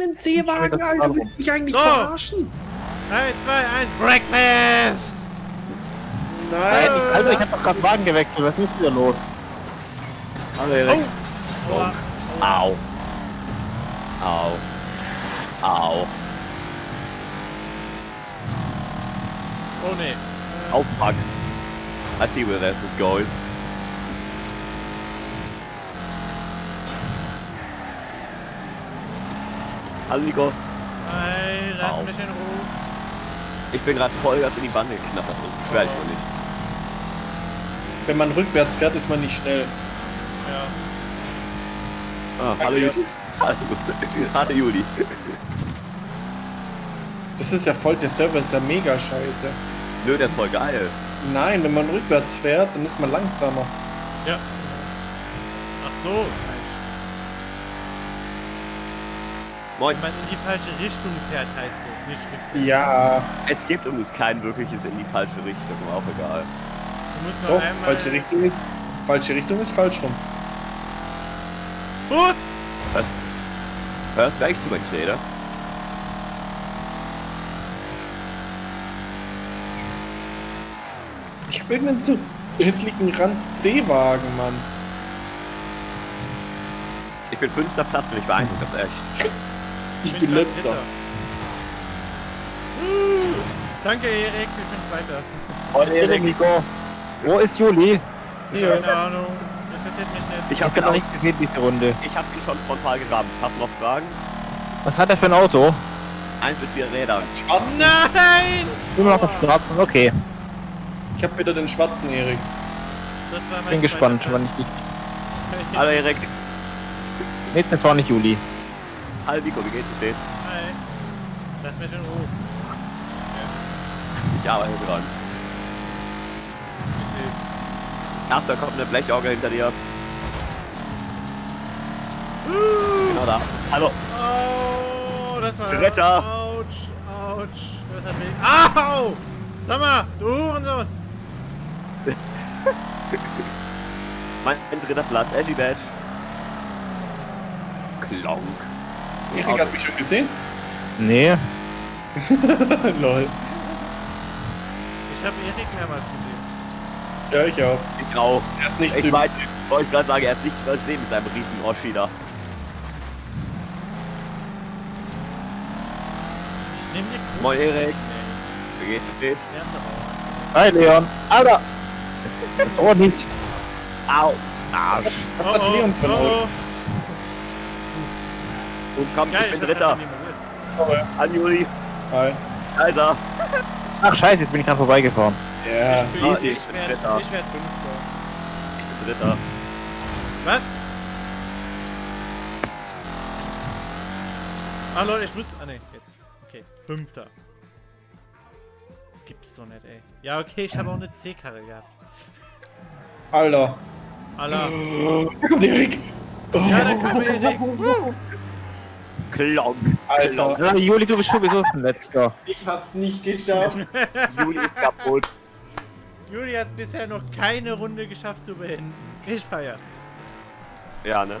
einen C-Wagen, Alter. Willst du mich eigentlich So. verarschen? 3, 2, 1, Breakfast! Nein, ich, Alter, ich hab doch gerade Wagen gewechselt. Was ist denn hier los? Hallo Erik. Aua. Au. Au. Au. Oh ne. Oh fuck. I see where this is going. Hallo Nico. Nein, lass Au. mich in Ruhe. Ich bin gerade Vollgas in die Bande geknattert. Beschwer dich mal nicht. Wenn man rückwärts fährt, ist man nicht schnell. Ja. Ah, hallo Juli. Hallo, hallo Juli. Das ist ja voll, der Server ist ja mega scheiße. Nö, der ist voll geil. Nein, wenn man rückwärts fährt, dann ist man langsamer. Ja. Ach so. Moin. Wenn man in die falsche Richtung fährt, heißt das, nicht rückwärts. Ja, Es gibt übrigens kein wirkliches in die falsche Richtung, aber auch egal. Du musst nur doch, einmal... falsche Richtung ist, falsche Richtung ist falsch rum. Bus! Hörst, hörst du eigentlich zu, mein Schneider? Ich hab irgendeinen zu hässlichen Ranz C-Wagen, Mann. Ich bin fünfter Platz, bin ich beeindruckt, das ist echt. Ich bin grad letzter. Uh, danke, Erik, ich bin Zweiter. Moin Erik, Nico. Wo ist Juli? Keine Ahnung. Interessiert mich nicht. Ich Ich hab hab ihn noch auch, nicht gesehen, diese Runde. ich hab ihn schon frontal gerammt. Hast du noch Fragen? Was hat er für ein Auto? Eins bis vier Räder. Schwarzen. Nein! Immer noch auf Straßen, okay. Ich hab wieder den schwarzen Erik. Das war mein Bin gespannt, wann ich. Platz. Hallo Erik. Nee, das war nicht Juli. Hallo Nico, wie geht's? Wie steht's? Hi. Lass mich in Ruhe. Ich arbeite dran. Ach, da kommt eine Blechorgel hinter dir. Genau da. Hallo. Oh, das war... Retter. Autsch, autsch. Das hat weh. Au! Sag mal, du Hurensohn. Mein dritter Platz, Ashy Badge. Klonk. Erik, hast du mich schon gesehen? Nee. Lol. Ich habe Erik mehrmals gesehen. Ja, ich auch. Ich auch. Er ist nicht Ich zu meine, wollte gerade sagen, er ist nichts übersehen mit seinem riesen Oschi da. Ich nehme die Kuh. Moin, Erik. Wie geht's? Wie geht's? Hi Leon. Alter! Oh nicht. Au. Arsch. Von euch? oh. Und komm, Geil, ich bin Dritter. An Juli. Hi. Kaiser. Ach scheiße, jetzt bin ich dran vorbeigefahren. Ja, Ich bin- easy. Ich werde Dritter. ich werd Fünfter. Ich bin Dritter. Was? Ah Leute, ich muss... Ah ne, jetzt. Okay, Fünfter. Das gibt's doch nicht, ey. Ja, okay, ich habe auch eine C-Karre gehabt. Alter. Allah. Da kommt Erik. Ja, da kam Erik. Klonk. Alter. Ja, Juli, du bist sowieso ein letzter. Ich hab's nicht geschafft. Juli ist kaputt. Juli hat es bisher noch keine Runde geschafft zu beenden. Ich feier's. Ja, ne?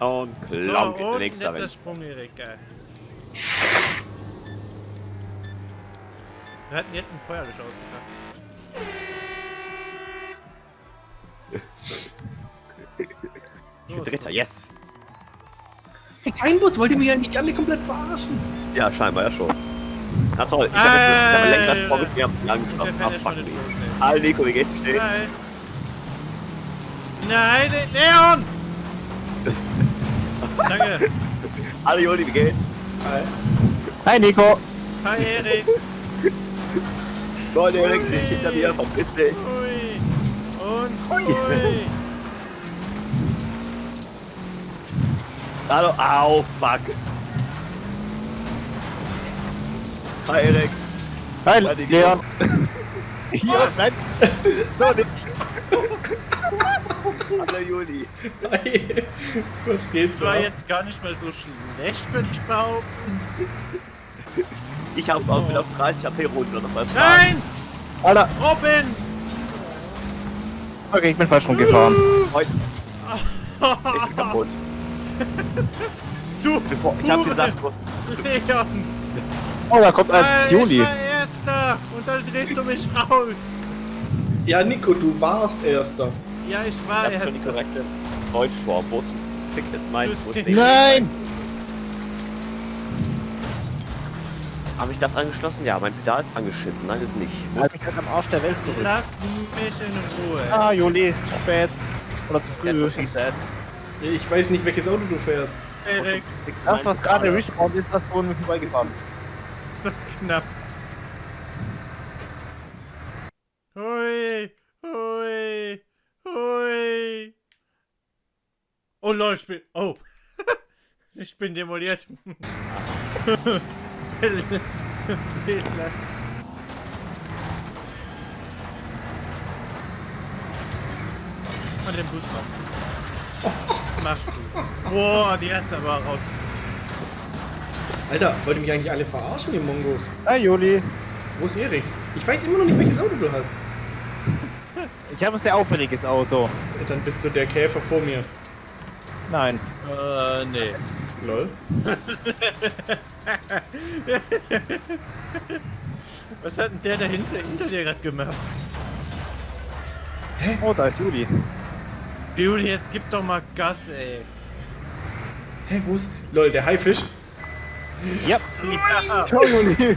Und So, Klonk in und nächster letzter. Sprung, Erik, geil. Wir hatten jetzt ein Feuerlöscher ausgepackt. Ich bin Dritter, yes. Kein Bus, wollt ihr mich eigentlich alle komplett verarschen? Ja, scheinbar ja schon. Na toll, ich habe jetzt ich hab ein Lenkrad Alter. vorgeführt, wir haben lang Der geschafft. fährt Ah, fuck me. Hallo Nico, wie geht's? Wie steht's? Nein! Nein, Leon! Danke. Hallo Juli, wie geht's? Hi. Hi Nico. Hi, Erik. Moin Erik, ich hinter mir vom Disney. Hui. Und hui. Hallo, au, fuck. Hi Erik. Hi. Leon. Ja, nein. So nicht. Hallo Juli. Hi. Was geht Das war jetzt gar nicht mal so schlecht, würde ich behaupten. Ich hab auch wieder auf 30 HP runter noch mal Nein! Alter. Robin! Okay, ich bin falsch rumgefahren. Heute. Ich bin kaputt. Du, Bevor, ich hab gesagt, Leon! Oh, da kommt ein Alter, Juli. Ich war Erster! Und dann drehst du mich raus! Ja, Nico, du warst Erster. Ja, ich war das ist schon die Erster. korrekte Deutschform. Wo zum Fick ist mein? Nein! Habe ich das angeschlossen? Ja, mein Pedal ist angeschissen. Nein, ist nicht. Halt mich halt am Arsch der Welt zurück. Lass mich in Ruhe. Ah, Juli, zu spät. Oder zu früh. Ich weiß nicht, welches Auto du fährst. Erik, Das, was gerade respawned ist, das wurden wir vorbeigefahren. so knapp. Hui, hui, hui. Oh lol, ich bin... Oh. ich bin demoliert. Und den Bus raus. Machst du. Boah, die erste aber raus. Alter, wollt ihr mich eigentlich alle verarschen, die Mongos? Hi, Juli. Wo ist Erik? Ich weiß immer noch nicht, welches Auto du hast. Ich habe ein sehr auffälliges Auto. Dann bist du der Käfer vor mir. Nein. Äh, nee. Lol. Was hat denn der dahinter hinter dir gerade gemacht? Oh, da ist Juli. Juli, jetzt gib doch mal Gas, ey. Hä, wo ist... Lol, der Haifisch? Ja. Ja, Juli.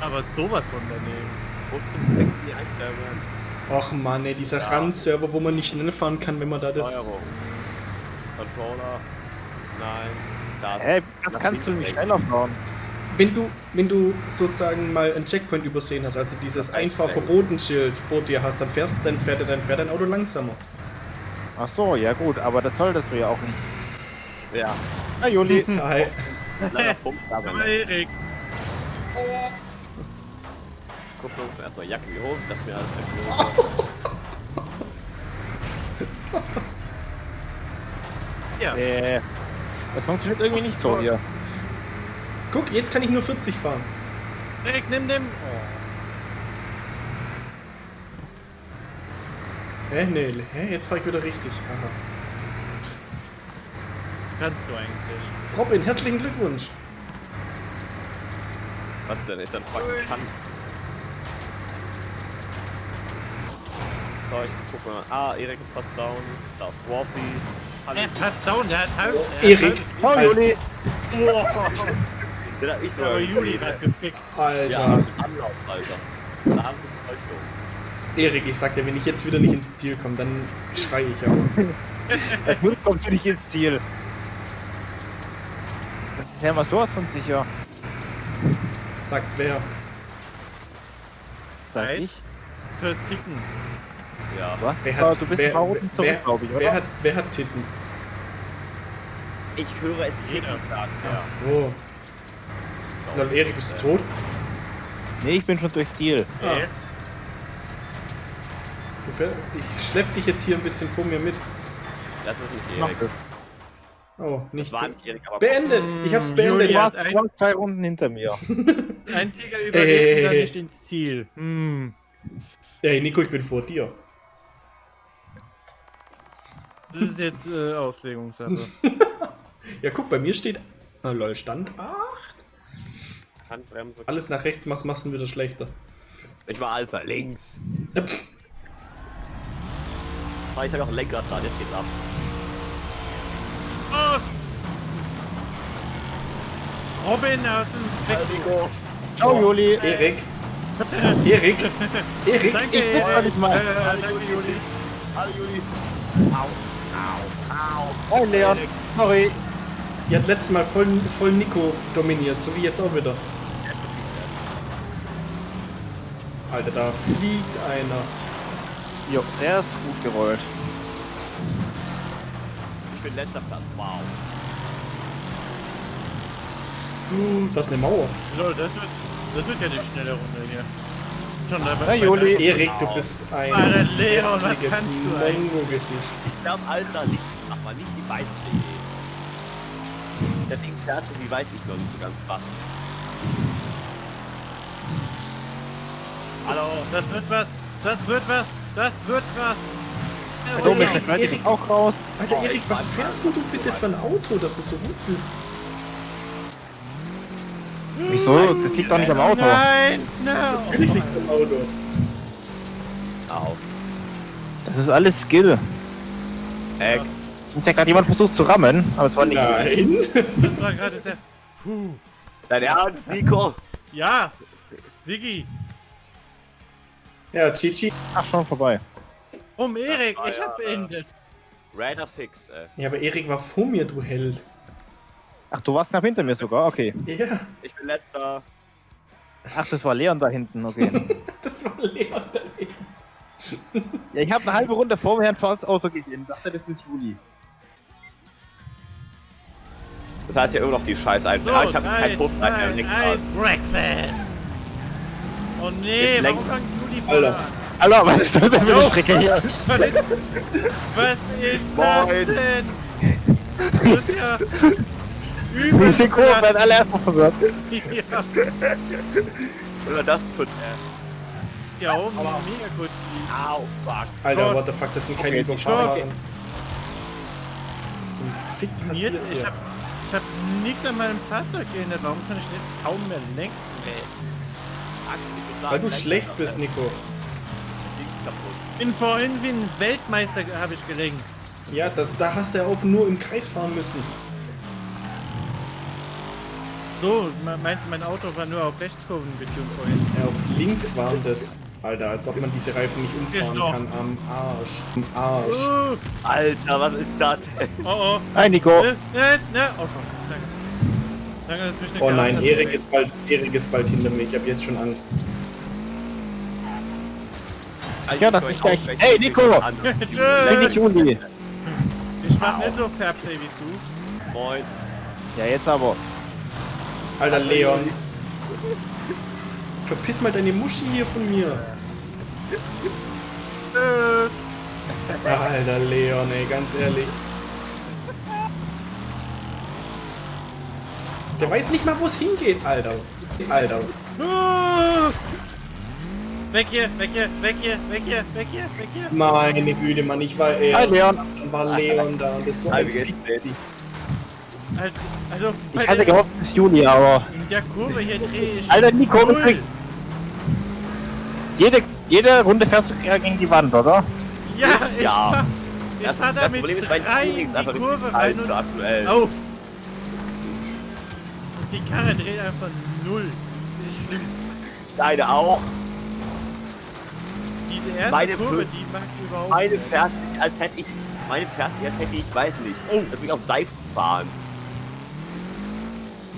aber sowas von daneben. Wo zum sind die Einstellungen? Och Mann, ey, dieser Randserver, wo man nicht schnell fahren kann, wenn man da das... Steuerung. Controller. Nein. Das. Hä, das Nach kannst du nicht schneller fahren. Wenn du, wenn du sozusagen mal ein Checkpoint übersehen hast, also dieses Das heißt, einfach Verbotenschild vor dir hast, dann fährst dann fährt, dann fährt dein Auto langsamer. Ach so, ja gut, aber das solltest du ja auch nicht. Ja. Hi, Juli. Hi. Kleiner Pumps da, Aber wenn Erik, Gucken wir uns erstmal Jacke wie Hose, das ist mir alles weggeholt. ja. Äh, das funktioniert irgendwie nicht so hier. Guck, jetzt kann ich nur 40 fahren. Erik, nimm den. Oh. Hä, nee, hä, jetzt fahre ich wieder richtig. Aha. Kannst du eigentlich. Robin, herzlichen Glückwunsch. Was denn? Ist ein fucking Kann? So, ich guck mal. Ah, Erik ist fast down. Da ist Dwarfy. Hallo. Er passt down, der hat halb. hat Erik. Al- Juli. Boah, Den hab ich aber sogar Juli hat gefickt. Alter. Ja, Anlauf, Alter. Da haben wir Täuschung. Erik, ich sag dir, wenn ich jetzt wieder nicht ins Ziel komme, dann schrei ich. Das wird kommt für dich ins Ziel. Das ist ja mal sowas von sicher. Sagt wer. Sag ich. Fürs Ticken. Ja. Was? Wer hat, du bist wer, Runden wer, zurück, glaube ich, oder? wer, hat, wer hat Titten? Ich höre es Jeder. Ticken sagen. Ach Ja. so. Lol, Erik, bist du tot? Nee, ich bin schon durchs Ziel. Ah. Fähr- Ich schlepp dich jetzt hier ein bisschen vor mir mit. Das ist nicht Erik. das. Oh, Das nicht. war nicht Erik, aber. Beendet! Ich hab's Mm, beendet. Du Julia. warst, du warst zwei Runden hinter mir. einziger überlebt dann nicht ins Ziel. Hm. Ey, Nico, ich bin vor dir. Das ist jetzt äh, Auslegungssache. Ja, guck, bei mir steht. Ah, lol, Stand. Ah, Handbremse. alles nach rechts machst, machst du wieder schlechter. Ich war nach links. Ah, ich habe auch ein Lenkrad dran, jetzt geht's ab. Oh! Robin aus dem Zweck. Nico. Ciao, Juli. Erik. Erik. Erik. Danke, Ich guck mal nicht mal. Äh, danke, Juli. Hallo Juli. Au. Au. Au. Hi, Leon. Sorry. Die hat letztes Mal voll, voll Nico dominiert, so wie jetzt auch wieder. Alter, da fliegt einer. Jo, der ist gut gerollt. Ich bin letzter Platz. Wow. Uh, Das ist eine Mauer. Lol, das wird, das wird ja die schnelle Runde hier. Schon. Hey, Juli. Erik, du bist ein Alter, Leon, was hässliches kannst du eigentlich? Mongo-Gesicht. Ich glaube, alles nach links. Mach mal nicht die weiße Idee. Der Ding fährt so wie weiß ich noch nicht so ganz was. Hallo. Das wird was. Das wird was. Das wird was. Da oben ist der Credit auch raus. Alter, Erik, was fährst denn du bitte für ein Auto, dass du so gut bist? Wieso? Das liegt doch nicht am Auto. Nein, no. Natürlich liegt am Auto. Au. Das ist alles Skill. Ex. Und da gerade jemand versucht zu rammen, aber es war nicht. Nein. Das war gerade sehr... Puh. Dein Ernst, Nico? Ja, Siggi. Ja, Chichi. Ach, schon vorbei. Um Erik, ich hab beendet. Raider Fix, ey. Ja, aber Erik war vor mir, du Held. Ach, du warst knapp hinter mir sogar, okay. Ja, Ich bin letzter. Ach, das war Leon da hinten, okay. das war Leon da ja, ich habe eine halbe Runde vor mir ein schwarzes Auto gesehen. Dachte, das ist Juli. Das heißt ja immer noch die Scheiß So, einfach. ah, ich habe jetzt keinen Todbreiten mehr im Breakfast. Oh nee, warum lenk- fangt Juli Alter. an? Hallo, was ist das denn für eine Strecke hier? Was ist, was ist das denn? Das ist ja übel. sind Kurven, werden alle erstmal verwirrt. Ja, Oder das für. Äh, ist ja oben mega gut. au, fuck. Alter, Gott. what the fuck, das sind keine Okay, Überfahrer. okay. Was ist zum Fick Jetzt, passiert ich hier? hab, ich hab nichts an meinem Fahrzeug geändert. Warum kann ich jetzt kaum mehr lenken? Ey. Axel, Weil du schlecht bist, Nico. Kaputt. Bin vorhin wie ein Weltmeister habe ich gelenkt. Ja, das, da hast du ja auch nur im Kreis fahren müssen. So, me- meinst du, mein Auto war nur auf Rechtskurven getunt vorhin? Ja, auf links waren das. Alter, als ob man diese Reifen nicht umfahren kann. Am Arsch. Am Arsch. Oh, Alter, was ist das oh, oh. Hi, Nico. Ne, ne, ne. Oh, komm, danke. Danke, dass mich nicht Oh nein. Erik ist bald, Erik ist bald hinter mir. Ich habe jetzt schon Angst. Ja, das ist gleich- Hey, Nico! Tschüss. Juli. Ich mach nicht so Fairplay wie du. Moin. Ja, jetzt aber. Alter, Leon. Verpiss mal deine Muschi hier von mir. Tschüss. Alter, Leon, ey, ganz ehrlich. Der weiß nicht mal, wo es hingeht, Alter. Alter. Weg hier, weg hier, weg hier, weg hier, weg hier, weg hier. Meine Güte, Mann, ich war er. Hi, Leon. Dann war Leon da und das ist so ein? Fickgesicht. Also, Ich hatte der- gehofft, es ist Juli, aber. in der Kurve hier drehe ich. Alter, Nico, null. übrigens. Jede, jede Runde fährst du gegen die Wand, oder? Ja, ich Ja. fahr, ich Das, fahr das mit Problem ist, ist die einfach Kurve rein und... aktuell. Oh. Die Karre dreht einfach null. Das ist schlimm. Deine auch. Meine Kurve, die mag überhaupt Meine fährt, als hätte ich, meine fährt, als hätte ich, weiß nicht, Oh. als würde ich auf Seifen fahren.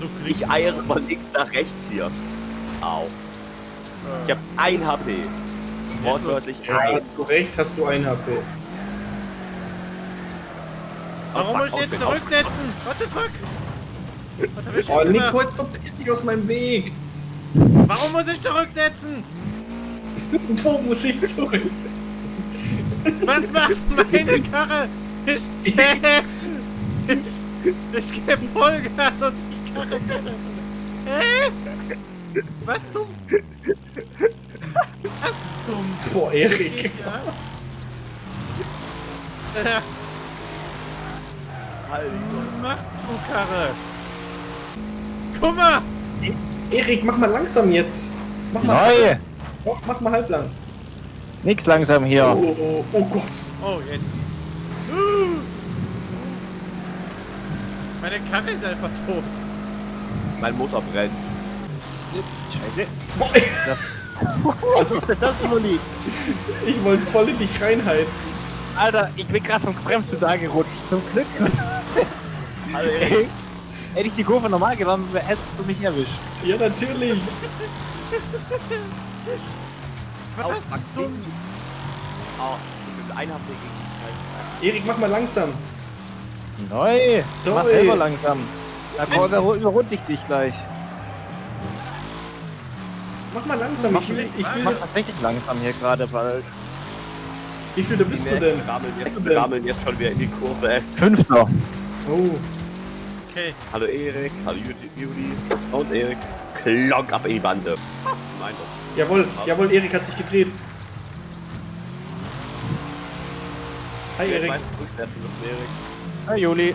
so. Ich eiere von links nach rechts hier. Au. Ich habe ein HP. Wortwörtlich Ja, ein. zu Recht hast du ein HP. Warum fuck, muss ich jetzt zurücksetzen? What the fuck? Oh, jetzt Nico, gemacht? jetzt verpiss dich aus meinem Weg. Warum muss ich zurücksetzen? Wo muss ich zurücksetzen? Was macht meine Karre? Ich, ich, ich gebe Vollgas und die Karre. Hä? Was zum? Was zum? Boah, Erik. Ja. Äh, Was machst du, Karre? Guck mal! Erik, mach mal langsam jetzt. Mach mal, Neu! Doch, mach mal halblang. Nix langsam hier. Oh, oh, oh Gott. Oh, jetzt. Uh. Meine Karre ist einfach tot. Mein Motor brennt. Scheiße. Was ist denn das, Juli? ich wollte voll in dich reinheizen. Alter, ich bin gerade vom Bremspedal gerutscht. Zum Glück. Hallo Erik. Hätte ich die Kurve normal genommen, hättest du mich erwischt. Ja, natürlich. Was Au, fuck, zum... Oh, bin ein HP gegen Erik, mach mal langsam. Neu! Toll. Mach selber langsam. Da, überrunde ich dich gleich. Mach mal langsam. Ich will, ich will Mach jetzt, tatsächlich langsam hier gerade, weil. wie viel da bist du Wir denn? rammeln Bist jetzt, du wir denn? rammeln jetzt schon wieder in die Kurve. ey. Fünfter. Oh, Okay, Hallo Erik, hallo Juli, Juli und Erik. Klonk ab in die Bande. Mein Gott. jawohl, jawohl, Erik hat sich gedreht. Hi Erik. Hi Juli.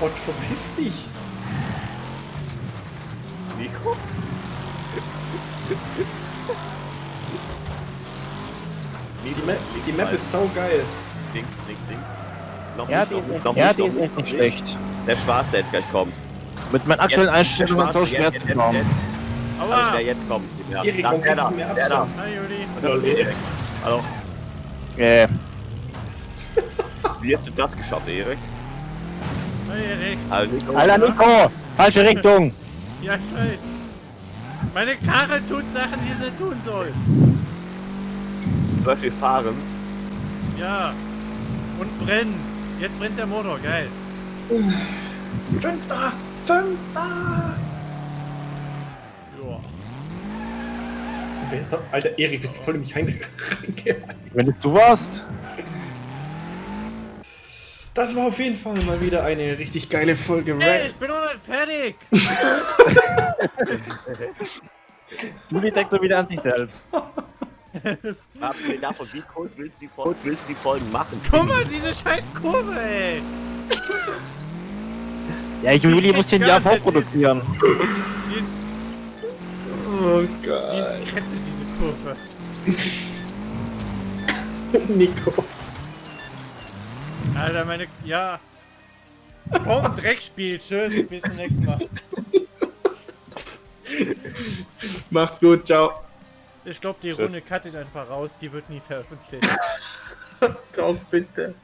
Gott, verpiss dich. Nico? Die Map, die Map ist sau geil. Links, links, links. Noch Ja, nicht, die noch ist nicht, echt, noch ja, nicht, die noch ist nicht, echt nicht noch schlecht. Der Schwarze, der jetzt gleich kommt. Mit meinen aktuellen Einstellungen so schwer zu Aua! der jetzt kommt. Ja. Erik, warum der da, mir der da. Hi Juli. Hallo. Äh, Wie hast du das geschafft, Erik? Hi Erik. Also Nico, Alter Nico! Falsche Richtung! Ja, ich weiß. Meine Karre tut Sachen, die sie tun soll. zum Beispiel fahren. Ja. Und brennen. Jetzt brennt der Motor, geil. Fünfter! Fünfter! Wer ist da? Alter, Erik, bist du voll in mich reinge- reinge... Wenn es du warst? Das war auf jeden Fall mal wieder eine richtig geile Folge Ey, ich bin noch nicht fertig. Juli denkt nur wieder an sich selbst. Abgesehen davon, wie kurz willst du die Folgen, willst du die Folgen machen? Guck mal, diese scheiß Kurve, ey. Ja, Juli muss den Jahr vorproduzieren. Oh Gott. diese Kurve. Nico. Alter, meine... Ja. Komm, Dreckspiel. Tschüss, bis zum nächsten Mal. Macht's gut, ciao. Ich glaube, die Tschüss. Runde cutte ich einfach raus. Die wird nie veröffentlicht. Ciao, bitte.